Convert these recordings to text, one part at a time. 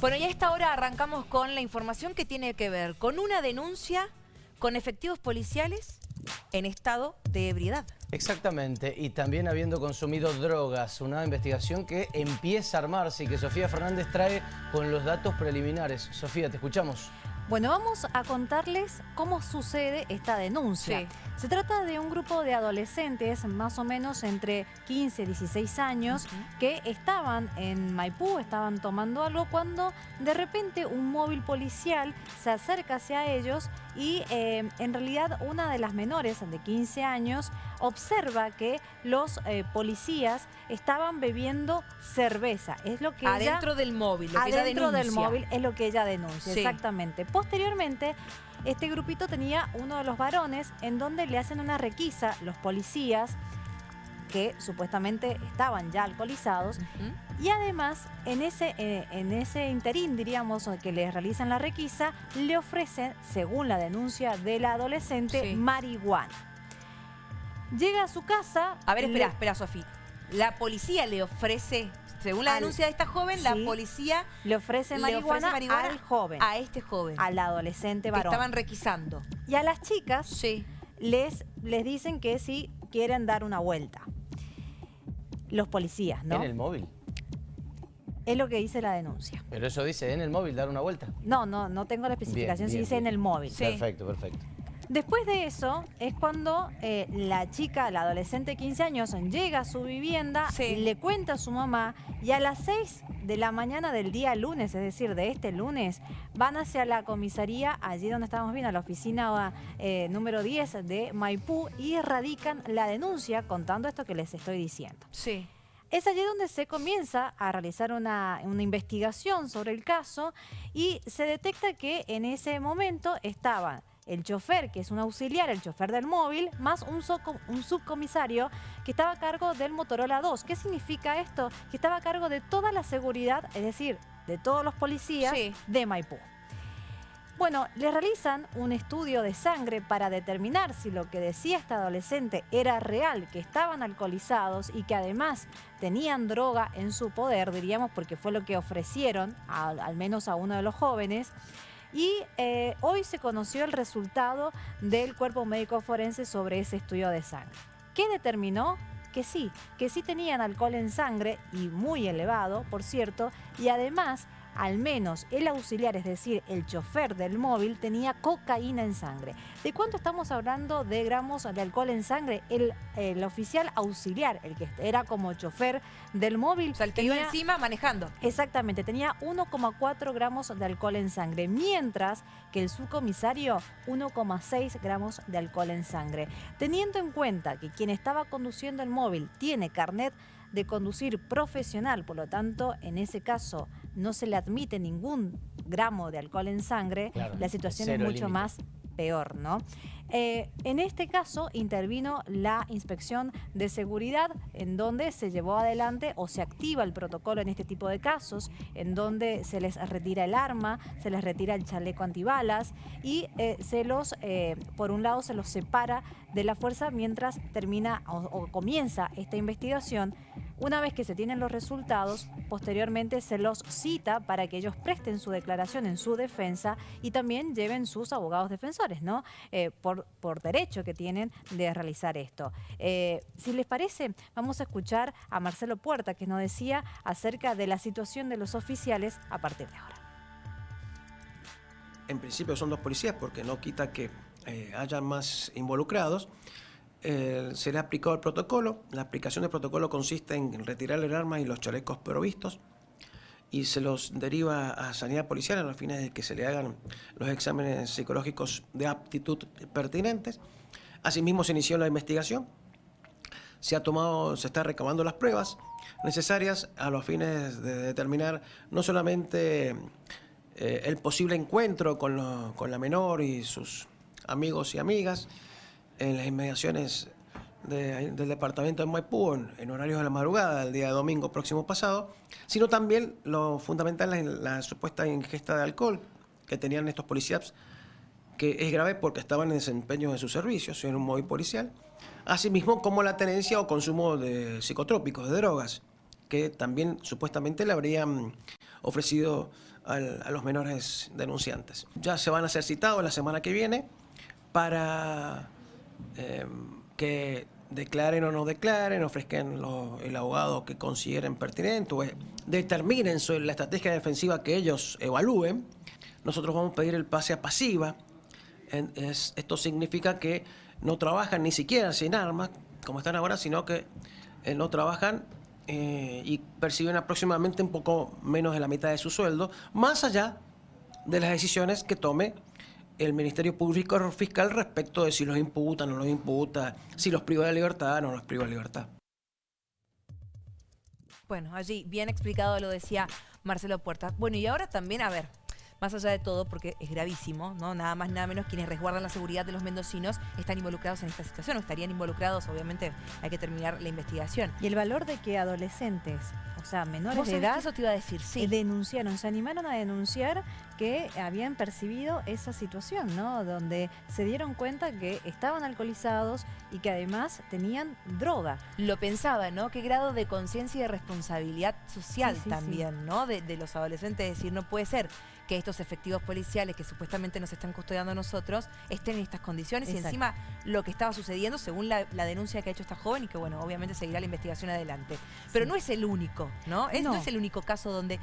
Bueno, y a esta hora arrancamos con la información que tiene que ver con una denuncia con efectivos policiales en estado de ebriedad. Exactamente, y también habiendo consumido drogas, una investigación que empieza a armarse y que Sofía Fernández trae con los datos preliminares. Sofía, te escuchamos. Bueno, vamos a contarles cómo sucede esta denuncia. Se trata de un grupo de adolescentes, más o menos entre 15 y 16 años, que estaban en Maipú, estaban tomando algo, cuando de repente un móvil policial se acerca hacia ellos y eh, en realidad una de las menores de 15 años observa que los eh, policías estaban bebiendo cerveza. Es lo que Adentro del móvil, lo que ella denuncia. del móvil es lo que ella denuncia, exactamente. Posteriormente, este grupito tenía uno de los varones en donde le hacen una requisa los policías que supuestamente estaban ya alcoholizados. Y además, en ese, eh, en ese interín, diríamos, que le realizan la requisa, le ofrecen, según la denuncia de la adolescente, marihuana. Llega a su casa... A ver, espera, espera, Sofía. La policía le ofrece según la denuncia de esta joven, la policía le ofrece, marihuana al joven. A este joven. Al adolescente varón. Que estaban requisando. Y a las chicas sí. les, les dicen que si quieren dar una vuelta. Los policías, ¿no? En el móvil. Es lo que dice la denuncia. Pero eso dice en el móvil, dar una vuelta. No, no, no tengo la especificación, si dice en el móvil. Perfecto, perfecto. Después de eso es cuando eh, la chica, la adolescente de 15 años, llega a su vivienda, le cuenta a su mamá y a las 6 de la mañana del día lunes, es decir, de este lunes, van hacia la comisaría, allí donde estamos viendo, a la oficina eh, número 10 de Maipú y radican la denuncia contando esto que les estoy diciendo. Sí. Es allí donde se comienza a realizar una, una, investigación sobre el caso y se detecta que en ese momento estaban el chofer, que es un auxiliar, el chofer del móvil, más un, un subcomisario que estaba a cargo del Motorola 2. ¿Qué significa esto? Que estaba a cargo de toda la seguridad, es decir, de todos los policías de Maipú. Bueno, le realizan un estudio de sangre para determinar si lo que decía esta adolescente era real, que estaban alcoholizados y que además tenían droga en su poder, diríamos, porque fue lo que ofrecieron, al menos a uno de los jóvenes. Y eh, hoy se conoció el resultado del cuerpo médico forense sobre ese estudio de sangre. ¿Qué determinó? Que sí, que sí tenían alcohol en sangre y muy elevado, por cierto, y además al menos el auxiliar, es decir, el chofer del móvil, tenía cocaína en sangre. ¿De cuánto estamos hablando de gramos de alcohol en sangre? El, oficial auxiliar, el que era como chofer del móvil. O sea, el que iba encima manejando. Exactamente, tenía 1,4 gramos de alcohol en sangre, mientras que el subcomisario 1,6 gramos de alcohol en sangre. Teniendo en cuenta que quien estaba conduciendo el móvil tiene carnet de conducir profesional, por lo tanto, en ese caso no se le admite ningún gramo de alcohol en sangre, la situación es mucho más peor, ¿no? Eh, en este caso intervino la inspección de seguridad en donde se llevó adelante o se activa el protocolo en este tipo de casos, en donde se les retira el arma, se les retira el chaleco antibalas y eh, se los, eh, por un lado se los separa de la fuerza mientras termina o comienza esta investigación una vez que se tienen los resultados, posteriormente se los cita para que ellos presten su declaración en su defensa y también lleven sus abogados defensores, ¿no? Por, por derecho que tienen de realizar esto. Eh, si les parece, vamos a escuchar a Marcelo Puerta, que nos decía acerca de la situación de los oficiales a partir de ahora. En principio son dos policías porque no quita que eh, haya más involucrados, eh, será aplicado el protocolo. La aplicación del protocolo consiste en retirar el arma y los chalecos provistos y se los deriva a sanidad policial a los fines de que se le hagan los exámenes psicológicos de aptitud pertinentes. Asimismo se inició la investigación, se ha tomado, se está recabando las pruebas necesarias a los fines de determinar no solamente eh, el posible encuentro con, con la menor y sus amigos y amigas, en las inmediaciones del departamento de Maipú en, horarios de la madrugada del día domingo próximo pasado, sino también lo fundamental es la supuesta ingesta de alcohol que tenían estos policías, que es grave porque estaban en desempeño de sus servicios en un móvil policial, asimismo como la tenencia o consumo de psicotrópicos, de drogas, que también supuestamente le habrían ofrecido a los menores denunciantes. Ya se van a ser citados la semana que viene para eh, que declaren o no declaren, ofrezcan el abogado que consideren pertinente o eh, determinen sobre la estrategia defensiva que ellos evalúen. Nosotros vamos a pedir el pase a pasiva. Esto significa que no trabajan ni siquiera sin armas, como están ahora, sino que eh, no trabajan eh, y perciben aproximadamente un poco menos de la mitad de su sueldo, más allá de las decisiones que tome el Ministerio Público Fiscal respecto de si los imputa, no los imputa, si los priva de libertad, no los priva de libertad. Bueno, allí bien explicado lo decía Marcelo Puerta. Bueno, y ahora también, a ver, más allá de todo, porque es gravísimo, ¿no? Nada más, nada menos, quienes resguardan la seguridad de los mendocinos están involucrados en esta situación, o estarían involucrados, obviamente hay que terminar la investigación. Y el valor de que adolescentes, o sea, menores ¿Vos de edad, eso te iba a decir, sí. eh, denunciaron, se animaron a denunciar que habían percibido esa situación, ¿no? Donde se dieron cuenta que estaban alcoholizados y que además tenían droga. Lo pensaba, ¿no? Qué grado de conciencia y de responsabilidad social Sí, sí, también, ¿no? De, de los adolescentes, es decir, no puede ser que estos efectivos policiales que supuestamente nos están custodiando a nosotros estén en estas condiciones y encima lo que estaba sucediendo según la, la denuncia que ha hecho esta joven y que bueno, obviamente seguirá la investigación adelante. Pero Sí. no es el único, ¿no? Es, no No. es el único caso donde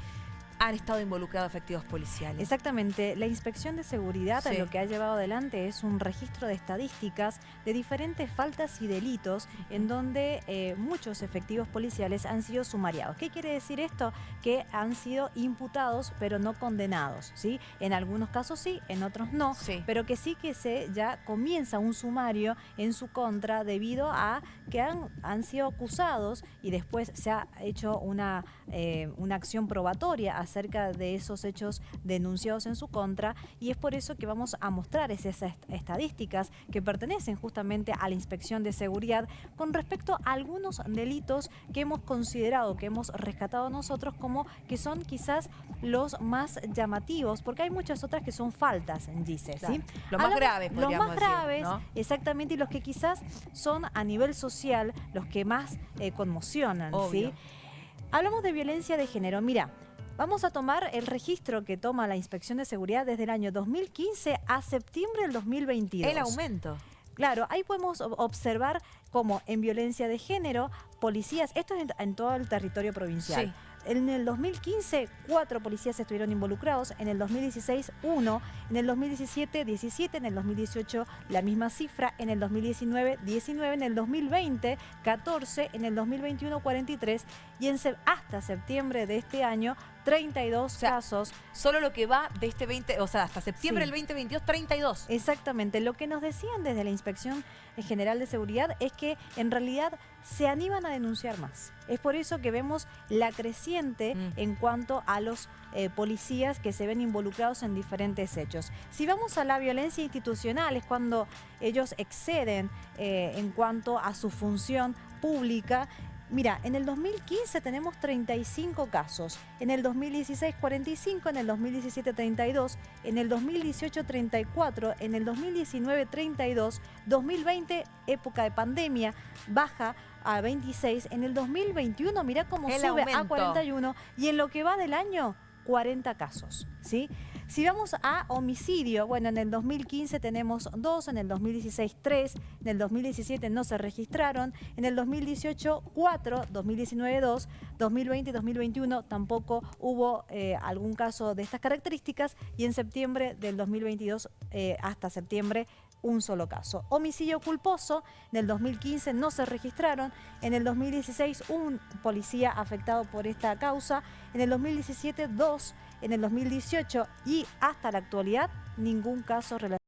han estado involucrados efectivos policiales. Exactamente, la inspección de seguridad Sí. lo que ha llevado adelante es un registro de estadísticas de diferentes faltas y delitos en donde eh, muchos efectivos policiales han sido sumariados. ¿Qué quiere decir esto? Que han sido imputados pero no condenados, ¿sí? En algunos casos sí, en otros no, Sí. pero que sí que se ya comienza un sumario en su contra debido a que han, han sido acusados y después se ha hecho una, eh, una acción probatoria acerca de esos hechos denunciados en su contra y es por eso que vamos a mostrar esas est- estadísticas que pertenecen justamente a la inspección de seguridad con respecto a algunos delitos que hemos considerado, que hemos rescatado nosotros como que son quizás los más llamativos, porque hay muchas otras que son faltas, dice, ¿sí? Claro. Lo más Hablamos- grave, Los más decir, graves, ¿no? exactamente, y los que quizás son a nivel social los que más eh, conmocionan, Obvio. ¿sí? Hablamos de violencia de género. Mira, vamos a tomar el registro que toma la Inspección de Seguridad desde el año 2015 a septiembre del 2022. El aumento. Claro, ahí podemos ob- observar cómo en violencia de género, policías, esto es en, en todo el territorio provincial. Sí. En el 2015, cuatro policías estuvieron involucrados, en el 2016, uno, en el 2017, 17, en el 2018, la misma cifra, en el 2019, 19, en el 2020, 14, en el 2021, 43 y en hasta septiembre de este año, 32 sea, casos Solo lo que va de este 20, o sea, hasta septiembre Sí. del 2022, 32. Exactamente. Lo que nos decían desde la Inspección General de Seguridad es que en realidad se animan a denunciar más. Es por eso que vemos la creciente Mm. en cuanto a los eh, policías que se ven involucrados en diferentes hechos. Si vamos a la violencia institucional, es cuando ellos exceden eh, en cuanto a su función pública. Mira, en el 2015 tenemos 35 casos, en el 2016 45, en el 2017 32, en el 2018 34, en el 2019 32, 2020 época de pandemia baja a 26, en el 2021 mira cómo El sube a aumento. 41 y en lo que va del año 40 casos. Si vamos a homicidio, bueno, en el 2015 tenemos dos, en el 2016 tres, en el 2017 no se registraron, en el 2018 cuatro, 2019 dos, 2020 y 2021 tampoco hubo eh, algún caso de estas características y en septiembre del 2022 eh, hasta septiembre un solo caso. Homicidio culposo, en el 2015 no se registraron, en el 2016 un policía afectado por esta causa, en el 2017 dos, en el 2018 y hasta la actualidad ningún caso relacionado.